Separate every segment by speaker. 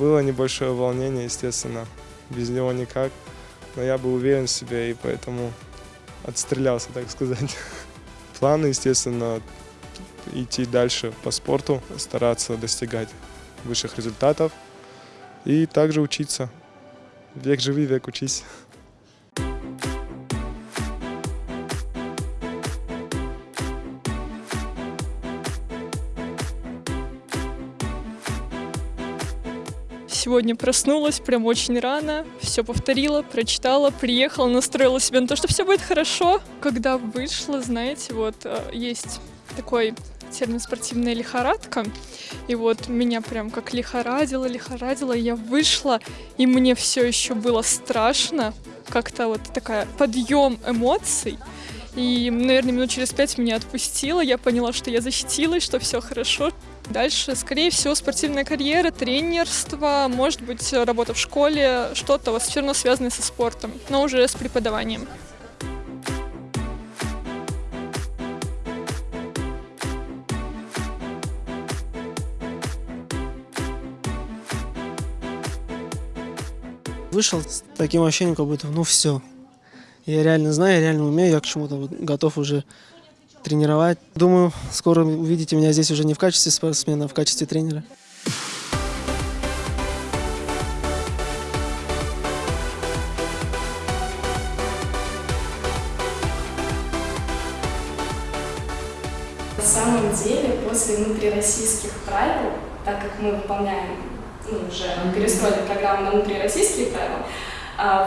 Speaker 1: Было небольшое волнение, естественно, без него никак. Но я был уверен в себе и поэтому отстрелялся, так сказать. Планы, естественно, идти дальше по спорту, стараться достигать высших результатов и также учиться. Век живи, век учись.
Speaker 2: Сегодня проснулась прям очень рано, все повторила, прочитала, приехала, настроила себя на то, что все будет хорошо. Когда вышла, знаете, вот э, есть такой термин спортивная лихорадка. И вот меня прям как лихорадило, лихорадило. Я вышла, и мне все еще было страшно. Как-то вот такая подъем эмоций. И, наверное, минут через пять меня отпустило. Я поняла, что я защитилась, что все хорошо. Дальше, скорее всего, спортивная карьера, тренерство, может быть, работа в школе, что-то вот все равно связанное со спортом, но уже с преподаванием.
Speaker 3: Вышел с таким ощущением, как будто, ну все. Я реально знаю, я реально умею, я к чему-то готов уже тренировать. Думаю, скоро увидите меня здесь уже не в качестве спортсмена, а в качестве тренера.
Speaker 4: На самом деле, после внутрироссийских правил, так как мы выполняем ну, уже перестроили программу на внутрироссийские правила,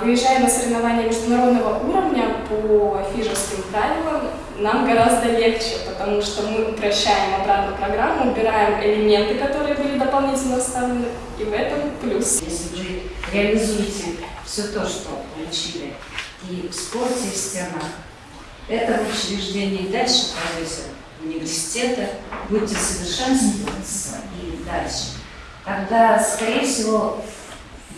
Speaker 4: выезжая на соревнования международного уровня по фижерским правилам, нам гораздо легче, потому что мы упрощаем обратно программу, убираем элементы, которые были дополнительно вставлены, и в этом плюс.
Speaker 5: Если вы реализуете все то, что получили и в спорте, и в стенах, этого учреждения и дальше пойдете в университеты, будете совершенствоваться и дальше. Тогда, скорее всего,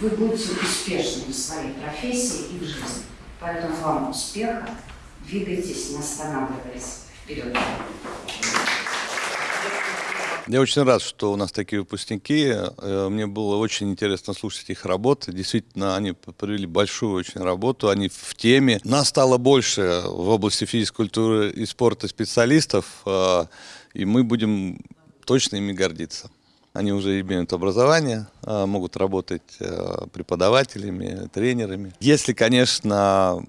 Speaker 5: вы будете успешны в своей профессии и в жизни. Поэтому вам успеха, двигайтесь, не останавливаясь вперед.
Speaker 6: Я очень рад, что у нас такие выпускники. Э, мне было очень интересно слушать их работы. Действительно, они провели большую очень работу, они в теме. Нас стало больше в области физической культуры и спорта специалистов, э, и мы будем точно ими гордиться. Они уже имеют образование, э, могут работать преподавателями, тренерами. Если, конечно,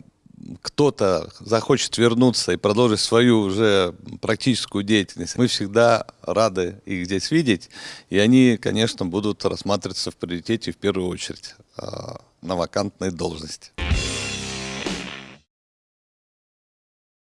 Speaker 6: кто-то захочет вернуться и продолжить свою уже практическую деятельность, мы всегда рады их здесь видеть, и они, конечно, будут рассматриваться в приоритете в первую очередь а, на вакантной должности.